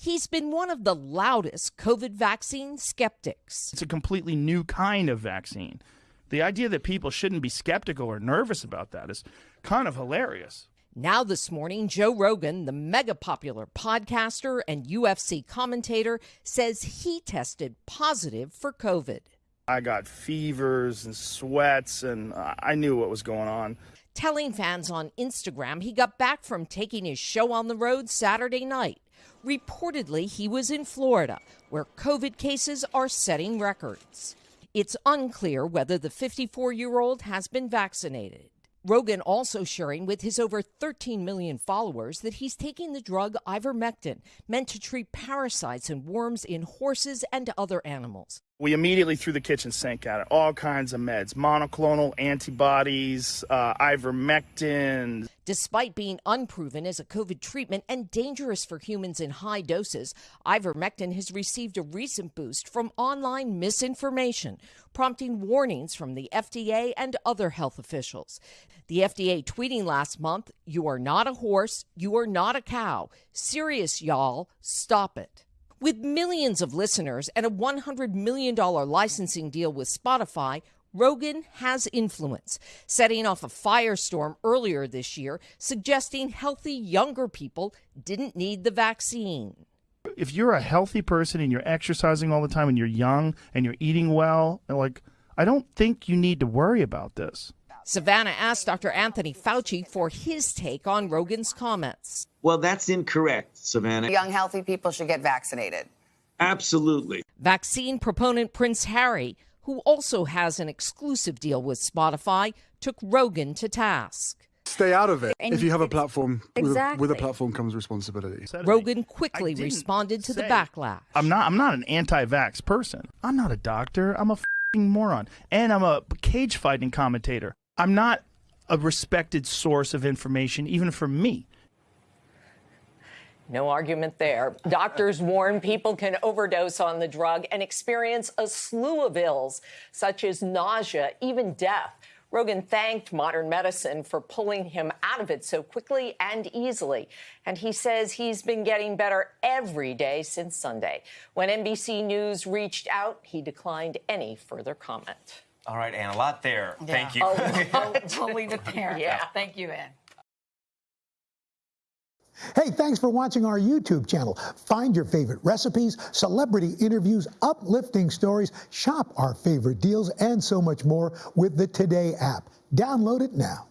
He's been one of the loudest COVID vaccine skeptics. It's a completely new kind of vaccine. The idea that people shouldn't be skeptical or nervous about that is kind of hilarious. Now, this morning, Joe Rogan, the mega popular podcaster and UFC commentator, says he tested positive for COVID. I got fevers and sweats, and I knew what was going on. Telling fans on Instagram he got back from taking his show on the road Saturday night. Reportedly, he was in Florida, where COVID cases are setting records. It's unclear whether the 54 year old has been vaccinated. Rogan also sharing with his over 13 million followers that he's taking the drug ivermectin, meant to treat parasites and worms in horses and other animals. We immediately threw the kitchen sink at it. All kinds of meds, monoclonal antibodies, uh, ivermectin. Despite being unproven as a COVID treatment and dangerous for humans in high doses, ivermectin has received a recent boost from online misinformation, prompting warnings from the FDA and other health officials. The FDA tweeting last month, You are not a horse, you are not a cow. Serious, y'all, stop it. With millions of listeners and a $100 million licensing deal with Spotify, Rogan has influence, setting off a firestorm earlier this year, suggesting healthy younger people didn't need the vaccine. If you're a healthy person and you're exercising all the time and you're young and you're eating well, like, I don't think you need to worry about this. Savannah asked Dr. Anthony Fauci for his take on Rogan's comments. Well, that's incorrect, Savannah. Young, healthy people should get vaccinated. Absolutely. Vaccine proponent Prince Harry, who also has an exclusive deal with Spotify, took Rogan to task. Stay out of it. And if you have a platform, exactly. with, a, with, a, platform comes responsibility. Rogan quickly responded to the backlash. I'm not. I'm not an anti-vax person. I'm not a doctor. I'm a moron, and I'm a cage fighting commentator. I'm not a respected source of information, even for me. No argument there. Doctors warn people can overdose on the drug and experience a slew of ills, such as nausea, even death. Rogan thanked modern medicine for pulling him out of it so quickly and easily. And he says he's been getting better every day since Sunday. When NBC News reached out, he declined any further comment. All right, Ann, a lot there. Yeah. Thank you. Oh, we'll, we'll leave it there. Yeah. Thank you, Anne. Hey, thanks for watching our YouTube channel. Find your favorite recipes, celebrity interviews, uplifting stories, shop our favorite deals, and so much more with the Today app. Download it now.